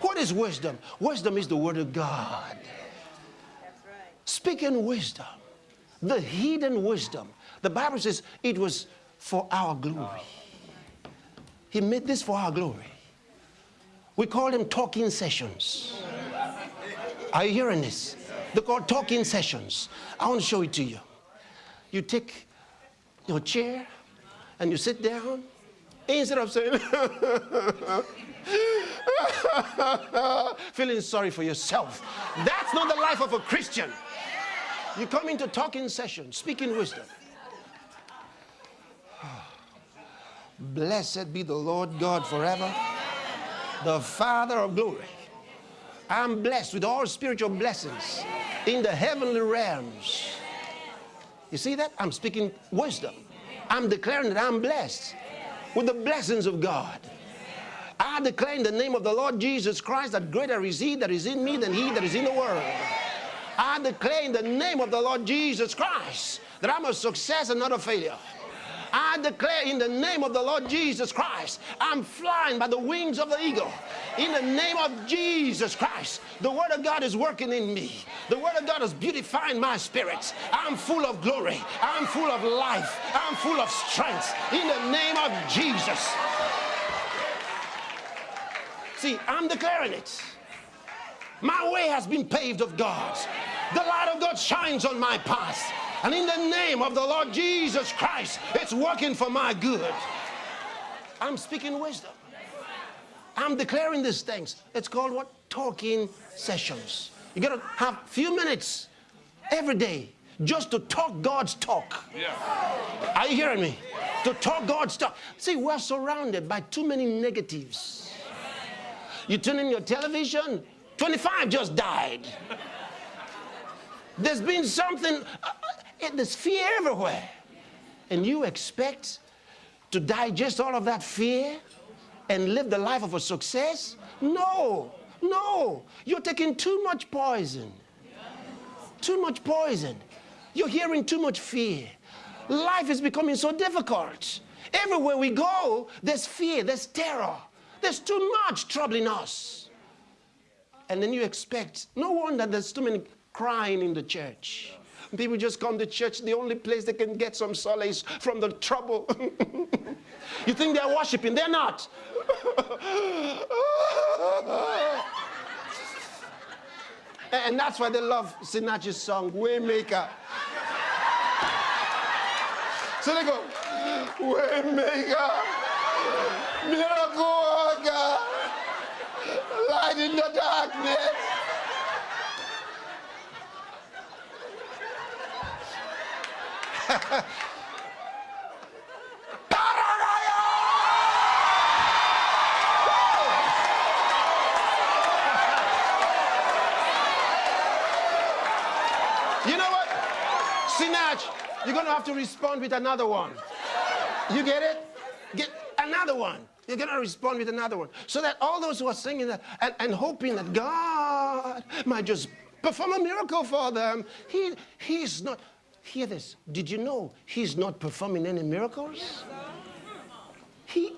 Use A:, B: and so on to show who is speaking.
A: What is wisdom? Wisdom is the word of God. Speaking wisdom, the hidden wisdom. The Bible says it was for our glory. He made this for our glory. We call them talking sessions. Are you hearing this? They're called talking sessions. I want to show it to you. You take your chair and you sit down instead of saying, feeling sorry for yourself. That's not the life of a Christian. You come into talking session, speaking wisdom. Blessed be the Lord God forever, the Father of glory. I'm blessed with all spiritual blessings in the heavenly realms. You see that? I'm speaking wisdom. I'm declaring that I'm blessed with the blessings of God. I declare in the name of the Lord Jesus Christ that greater is He that is in me than He that is in the world. I declare in the name of the Lord Jesus Christ that I'm a success and not a failure. I declare in the name of the Lord Jesus Christ, I'm flying by the wings of the eagle. In the name of Jesus Christ, the Word of God is working in me. The Word of God is beautifying my spirits. I'm full of glory. I'm full of life. I'm full of strength. In the name of Jesus. See, I'm declaring it. My way has been paved of God. The light of God shines on my path. And in the name of the Lord Jesus Christ, it's working for my good. I'm speaking wisdom. I'm declaring these things. It's called what? Talking sessions. You got to have a few minutes every day just to talk God's talk. Yeah. Are you hearing me? To talk God's talk. See, we're surrounded by too many negatives. You turn in your television, 25 just died. There's been something, uh, there's fear everywhere. And you expect to digest all of that fear and live the life of a success? No, no. You're taking too much poison. Too much poison. You're hearing too much fear. Life is becoming so difficult. Everywhere we go, there's fear, there's terror. There's too much troubling us. And then you expect, no wonder there's too many crying in the church. People just come to church, the only place they can get some solace from the trouble. you think they're worshiping, they're not. and that's why they love Sinach's song, Waymaker. So they go, Waymaker, miracle worker, light in the darkness. You know what? Sinach, you're to have to respond with another one. You get it? Get another one. You're going to respond with another one. So that all those who are singing that and, and hoping that God might just perform a miracle for them, he, he's not. Hear this. Did you know he's not performing any miracles? He,